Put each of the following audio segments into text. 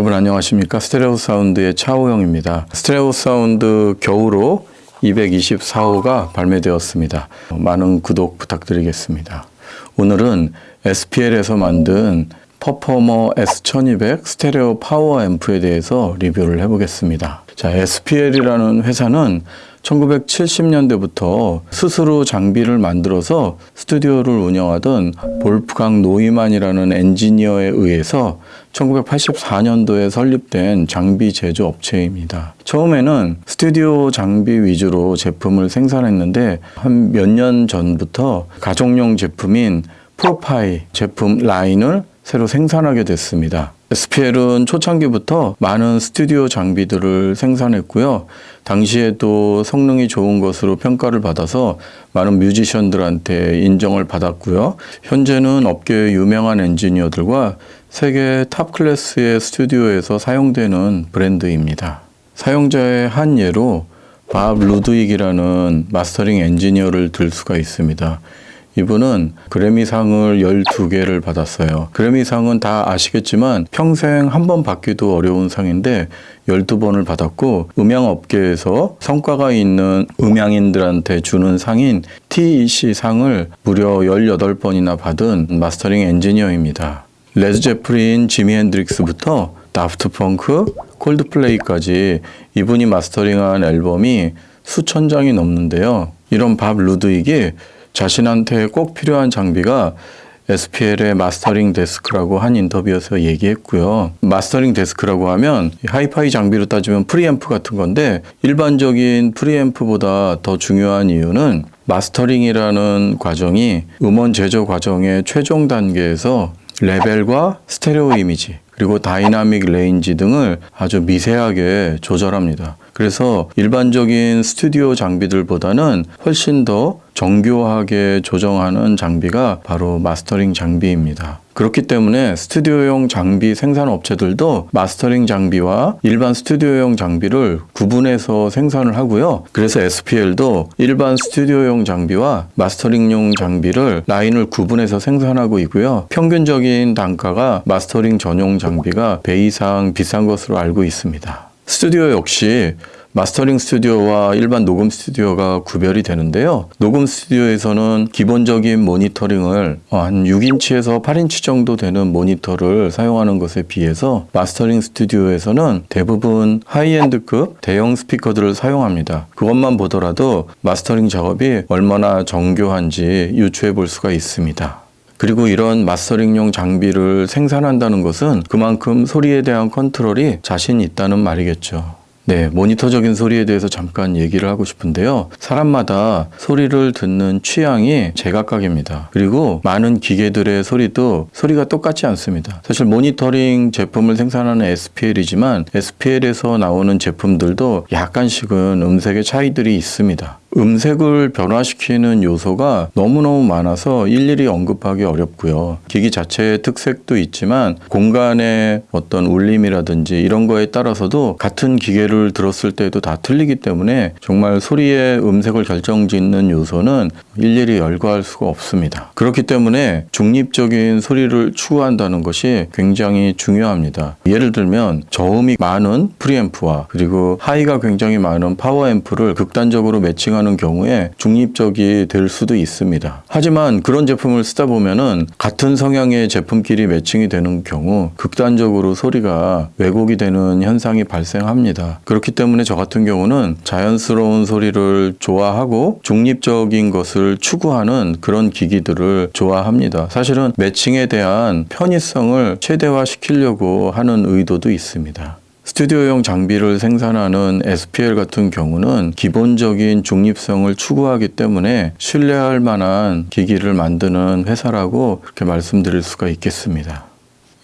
여러분 안녕하십니까? 스테레오 사운드의 차호영입니다. 스테레오 사운드 겨울호 224호가 발매되었습니다. 많은 구독 부탁드리겠습니다. 오늘은 SPL에서 만든 퍼포머 S1200 스테레오 파워 앰프에 대해서 리뷰를 해보겠습니다. 자 SPL이라는 회사는 1970년대부터 스스로 장비를 만들어서 스튜디오를 운영하던 볼프강 노이만이라는 엔지니어에 의해서 1984년도에 설립된 장비 제조 업체입니다. 처음에는 스튜디오 장비 위주로 제품을 생산했는데 한 몇 년 전부터 가정용 제품인 프로파이 제품 라인을 새로 생산하게 됐습니다. SPL은 초창기부터 많은 스튜디오 장비들을 생산했고요. 당시에도 성능이 좋은 것으로 평가를 받아서 많은 뮤지션들한테 인정을 받았고요. 현재는 업계의 유명한 엔지니어들과 세계 top class의 스튜디오에서 사용되는 브랜드입니다. 사용자의 한 예로 밥 루드윅이라는 마스터링 엔지니어를 들 수가 있습니다. 이분은 그래미상을 12개를 받았어요. 그래미상은 다 아시겠지만 평생 한 번 받기도 어려운 상인데 12번을 받았고 음향업계에서 성과가 있는 음향인들한테 주는 상인 TEC 상을 무려 18번이나 받은 마스터링 엔지니어입니다. 레드 제플린, 지미 핸드릭스부터 다프트 펑크, 콜드플레이까지 이분이 마스터링한 앨범이 수천 장이 넘는데요. 이런 밥 루드윅이 자신한테 꼭 필요한 장비가 SPL의 마스터링 데스크라고 한 인터뷰에서 얘기했고요. 마스터링 데스크라고 하면 하이파이 장비로 따지면 프리앰프 같은 건데 일반적인 프리앰프보다 더 중요한 이유는 마스터링이라는 과정이 음원 제조 과정의 최종 단계에서 레벨과 스테레오 이미지 그리고 dynamic range 등을 아주 미세하게 조절합니다. 그래서 일반적인 스튜디오 장비들보다는 훨씬 더 정교하게 조정하는 장비가 바로 마스터링 장비입니다. 그렇기 때문에 스튜디오용 장비 생산 업체들도 마스터링 장비와 일반 스튜디오용 장비를 구분해서 생산을 하고요. 그래서 SPL도 일반 스튜디오용 장비와 마스터링용 장비를 라인을 구분해서 생산하고 있고요. 평균적인 단가가 마스터링 전용 장비가 배 이상 비싼 것으로 알고 있습니다. 스튜디오 역시 마스터링 스튜디오와 일반 녹음 스튜디오가 구별이 되는데요. 녹음 스튜디오에서는 기본적인 모니터링을 한 6인치에서 8인치 정도 되는 모니터를 사용하는 것에 비해서 마스터링 스튜디오에서는 대부분 high-end급 대형 스피커들을 사용합니다. 그것만 보더라도 마스터링 작업이 얼마나 정교한지 유추해 볼 수가 있습니다. 그리고 이런 마스터링용 장비를 생산한다는 것은 그만큼 소리에 대한 컨트롤이 자신 있다는 말이겠죠. 네, 모니터적인 소리에 대해서 잠깐 얘기를 하고 싶은데요. 사람마다 소리를 듣는 취향이 제각각입니다. 그리고 많은 기계들의 소리도 소리가 똑같지 않습니다. 사실 모니터링 제품을 생산하는 SPL이지만 SPL에서 나오는 제품들도 약간씩은 음색의 차이들이 있습니다. 음색을 변화시키는 요소가 너무너무 많아서 일일이 언급하기 어렵고요. 기기 자체의 특색도 있지만 공간의 어떤 울림이라든지 이런 거에 따라서도 같은 기계를 들었을 때도 다 틀리기 때문에 정말 소리의 음색을 결정짓는 요소는 일일이 열거할 수가 없습니다. 그렇기 때문에 중립적인 소리를 추구한다는 것이 굉장히 중요합니다. 예를 들면 저음이 많은 프리앰프와 그리고 하이가 굉장히 많은 파워앰프를 극단적으로 매칭하는 발생하는 경우에 중립적이 될 수도 있습니다. 하지만 그런 제품을 쓰다 보면은 같은 성향의 제품끼리 매칭이 되는 경우 극단적으로 소리가 왜곡이 되는 현상이 발생합니다. 그렇기 때문에 저 같은 경우는 자연스러운 소리를 좋아하고 중립적인 것을 추구하는 그런 기기들을 좋아합니다. 사실은 매칭에 대한 편의성을 최대화시키려고 하는 의도도 있습니다. 스튜디오용 장비를 생산하는 SPL 같은 경우는 기본적인 중립성을 추구하기 때문에 신뢰할 만한 기기를 만드는 회사라고 그렇게 말씀드릴 수가 있겠습니다.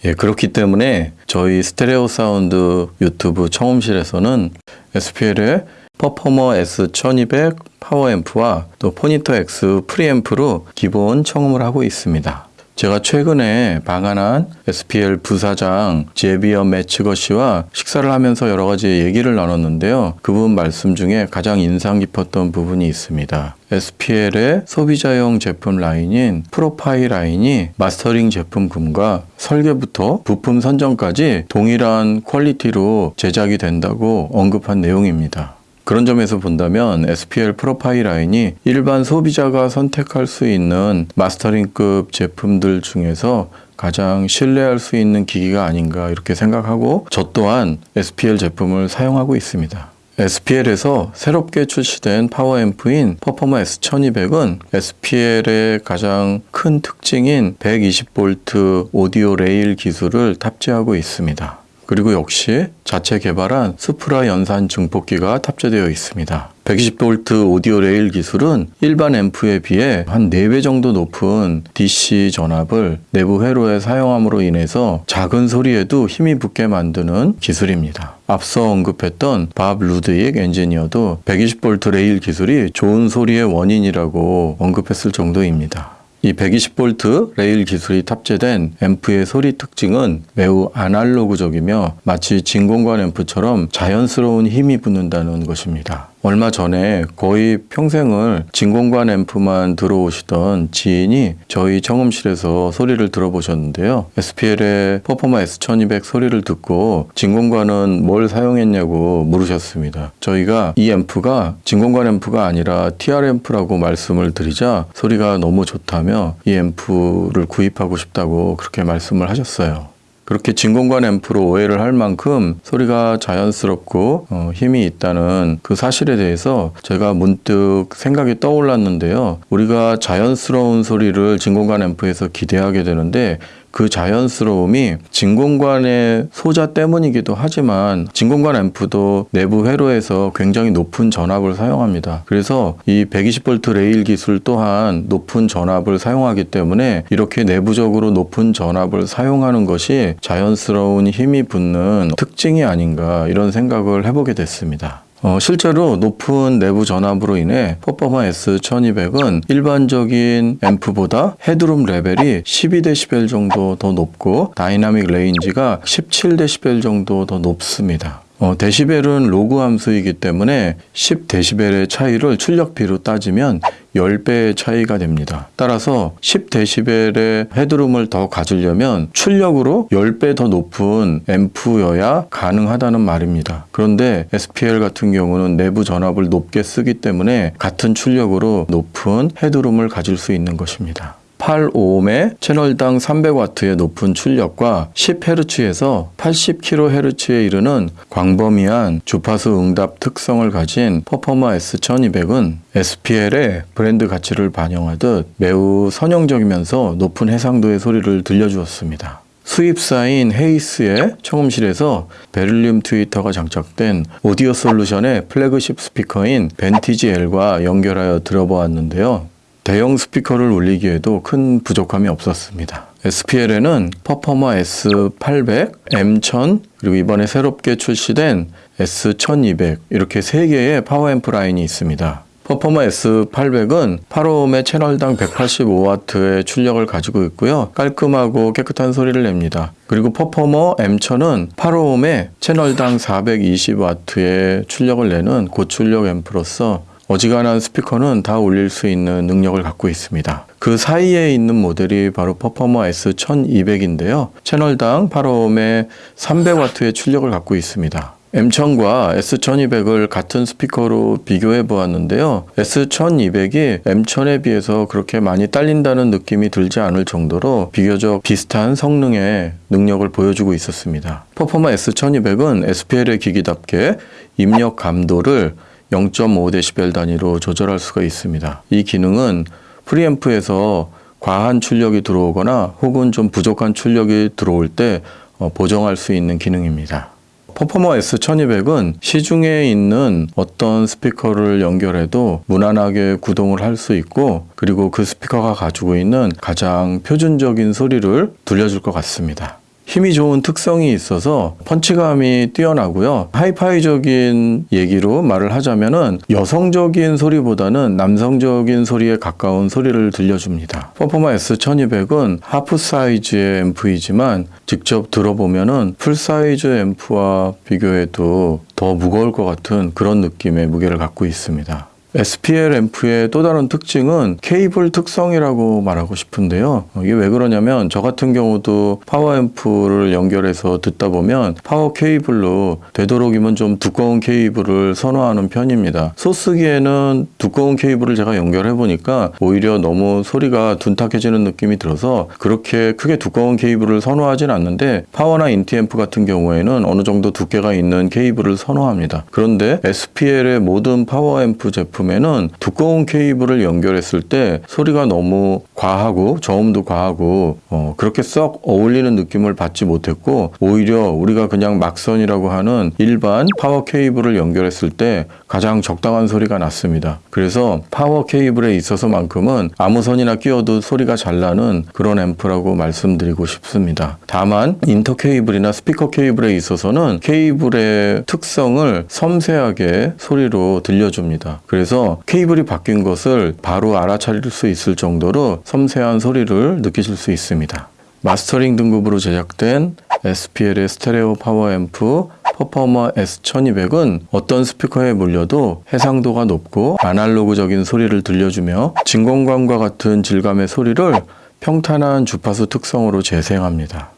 예, 그렇기 때문에 저희 스테레오 사운드 유튜브 청음실에서는 SPL의 퍼포머 S1200 파워앰프와 또 Phonitor X 프리앰프로 기본 청음을 하고 있습니다. 제가 최근에 방한한 SPL 부사장 제비어 매치거 씨와 식사를 하면서 여러 가지 얘기를 나눴는데요. 그분 말씀 중에 가장 인상 깊었던 부분이 있습니다. SPL의 소비자용 제품 라인인 Pro-Fi 라인이 마스터링 제품군과 설계부터 부품 선정까지 동일한 quality로 제작이 된다고 언급한 내용입니다. 그런 점에서 본다면 SPL Pro-Fi 라인이 일반 소비자가 선택할 수 있는 마스터링급 제품들 중에서 가장 신뢰할 수 있는 기기가 아닌가 이렇게 생각하고 저 또한 SPL 제품을 사용하고 있습니다. SPL에서 새롭게 출시된 파워앰프인 퍼포머 S1200은 SPL의 가장 큰 특징인 120V 오디오 레일 기술을 탑재하고 있습니다. 그리고 역시 자체 개발한 SUPRA 연산 증폭기가 탑재되어 있습니다. 120V 오디오 레일 기술은 일반 앰프에 비해 한 4배 정도 높은 DC 전압을 내부 회로에 사용함으로 인해서 작은 소리에도 힘이 붙게 만드는 기술입니다. 앞서 언급했던 밥 루드윅 엔지니어도 120V 레일 기술이 좋은 소리의 원인이라고 언급했을 정도입니다. 이 120V 레일 기술이 탑재된 앰프의 소리 특징은 매우 아날로그적이며 마치 진공관 앰프처럼 자연스러운 힘이 붙는다는 것입니다. 얼마 전에 거의 평생을 진공관 앰프만 들어오시던 지인이 저희 청음실에서 소리를 들어보셨는데요. SPL의 퍼포마 S1200 소리를 듣고 진공관은 뭘 사용했냐고 물으셨습니다. 저희가 이 앰프가 진공관 앰프가 아니라 TR 앰프라고 말씀을 드리자 소리가 너무 좋다며 이 앰프를 구입하고 싶다고 그렇게 말씀을 하셨어요. 그렇게 진공관 앰프로 오해를 할 만큼 소리가 자연스럽고 어, 힘이 있다는 그 사실에 대해서 제가 문득 생각이 떠올랐는데요. 우리가 자연스러운 소리를 진공관 앰프에서 기대하게 되는데 그 자연스러움이 진공관의 소자 때문이기도 하지만 진공관 앰프도 내부 회로에서 굉장히 높은 전압을 사용합니다. 그래서 이 120V 레일 기술 또한 높은 전압을 사용하기 때문에 이렇게 내부적으로 높은 전압을 사용하는 것이 자연스러운 힘이 붙는 특징이 아닌가 이런 생각을 해보게 됐습니다. 어, 실제로 높은 내부 전압으로 인해 퍼포머 S1200은 일반적인 앰프보다 headroom 레벨이 12dB 정도 더 높고 dynamic range가 17dB 정도 더 높습니다. 어, 데시벨은 로그 함수이기 때문에 10데시벨의 차이를 출력비로 따지면 10배의 차이가 됩니다. 따라서 10데시벨의 headroom을 더 가지려면 출력으로 10배 더 높은 앰프여야 가능하다는 말입니다. 그런데 SPL 같은 경우는 내부 전압을 높게 쓰기 때문에 같은 출력으로 높은 headroom을 가질 수 있는 것입니다. 8옴의 채널당 300W의 높은 출력과 10Hz에서 80kHz에 이르는 광범위한 주파수 응답 특성을 가진 퍼포머 S1200은 SPL의 브랜드 가치를 반영하듯 매우 선형적이면서 높은 해상도의 소리를 들려주었습니다. 수입사인 헤이스의 청음실에서 베릴륨 트위터가 장착된 오디오 솔루션의 플래그십 스피커인 벤티지 L과 연결하여 들어보았는데요. 대형 스피커를 울리기에도 큰 부족함이 없었습니다. SPL에는 퍼포머 S800, M1000, 그리고 이번에 새롭게 출시된 S1200 이렇게 세 개의 파워앰프 라인이 있습니다. 퍼포머 S800은 8옴의 채널당 185W의 출력을 가지고 있고요. 깔끔하고 깨끗한 소리를 냅니다. 그리고 퍼포머 M1000은 8옴의 채널당 420W의 출력을 내는 고출력 앰프로서 어지간한 스피커는 다 울릴 수 있는 능력을 갖고 있습니다. 그 사이에 있는 모델이 바로 퍼포머 S1200인데요. 채널당 8옴의 300W의 출력을 갖고 있습니다. M1000과 S1200을 같은 스피커로 비교해 보았는데요. S1200이 M1000에 비해서 그렇게 많이 딸린다는 느낌이 들지 않을 정도로 비교적 비슷한 성능의 능력을 보여주고 있었습니다. 퍼포마 S1200은 SPL의 기기답게 입력 감도를 0.5dB 단위로 조절할 수가 있습니다. 이 기능은 프리앰프에서 과한 출력이 들어오거나 혹은 좀 부족한 출력이 들어올 때 어, 보정할 수 있는 기능입니다. 퍼포머 S1200은 시중에 있는 어떤 스피커를 연결해도 무난하게 구동을 할 수 있고 그리고 그 스피커가 가지고 있는 가장 표준적인 소리를 들려줄 것 같습니다. 힘이 좋은 특성이 있어서 펀치감이 뛰어나고요. 하이파이적인 얘기로 말을 하자면은 여성적인 소리보다는 남성적인 소리에 가까운 소리를 들려줍니다. 퍼포마 S1200은 half size의 앰프이지만 직접 들어보면은 full size 앰프와 비교해도 더 무거울 것 같은 그런 느낌의 무게를 갖고 있습니다. SPL 앰프의 또 다른 특징은 케이블 특성이라고 말하고 싶은데요. 이게 왜 그러냐면 저 같은 경우도 파워 앰프를 연결해서 듣다 보면 파워 케이블로 되도록이면 좀 두꺼운 케이블을 선호하는 편입니다. 소스기에는 두꺼운 케이블을 제가 연결해 보니까 오히려 너무 소리가 둔탁해지는 느낌이 들어서 그렇게 크게 두꺼운 케이블을 선호하진 않는데 파워나 인티 앰프 같은 경우에는 어느 정도 두께가 있는 케이블을 선호합니다. 그런데 SPL의 모든 파워 앰프 제품 제품에는 두꺼운 케이블을 연결했을 때 소리가 너무 과하고 저음도 과하고 어, 그렇게 썩 어울리는 느낌을 받지 못했고 오히려 우리가 그냥 막선이라고 하는 일반 파워 케이블을 연결했을 때 가장 적당한 소리가 났습니다. 그래서 파워 케이블에 있어서만큼은 아무 선이나 끼워도 소리가 잘 나는 그런 앰프라고 말씀드리고 싶습니다. 다만 인터 케이블이나 스피커 케이블에 있어서는 케이블의 특성을 섬세하게 소리로 들려줍니다. 그래서 케이블이 바뀐 것을 바로 알아차릴 수 있을 정도로 섬세한 소리를 느끼실 수 있습니다. 마스터링 등급으로 제작된 SPL의 스테레오 파워 앰프 퍼포머 S1200은 어떤 스피커에 물려도 해상도가 높고 아날로그적인 소리를 들려주며 진공관과 같은 질감의 소리를 평탄한 주파수 특성으로 재생합니다.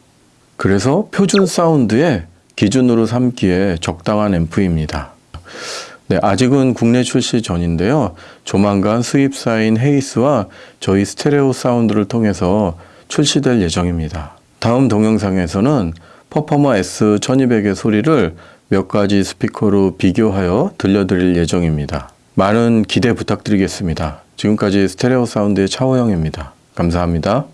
그래서 표준 사운드의 기준으로 삼기에 적당한 앰프입니다. 네, 아직은 국내 출시 전인데요. 조만간 수입사인 헤이스와 저희 스테레오 사운드를 통해서 출시될 예정입니다. 다음 동영상에서는 퍼포머 S1200의 소리를 몇 가지 스피커로 비교하여 들려드릴 예정입니다. 많은 기대 부탁드리겠습니다. 지금까지 스테레오 사운드의 차호영입니다. 감사합니다.